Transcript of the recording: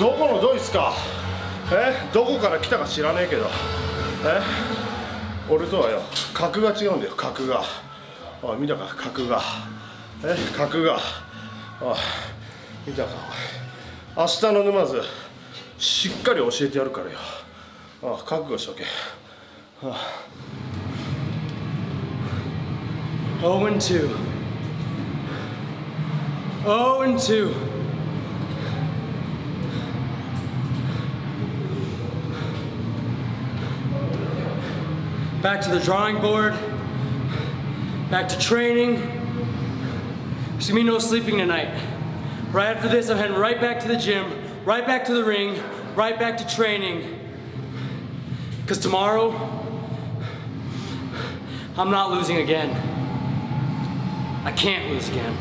どこのドイツか？え？どこから来たか知らねえけど。え？俺とはよ格が違うんだよ格が。あ見たか？格が。え？格が。あ見たか？明日の沼津しっかり教えてやるからよ。あ覚悟しとけ。あ0 and 2. 0 and 2. Back to the drawing board. Back to training. There's gonna be no sleeping tonight. Right after this, I'm heading right back to the gym, right back to the ring, right back to training. Because tomorrow, I'm not losing again. I can't lose again.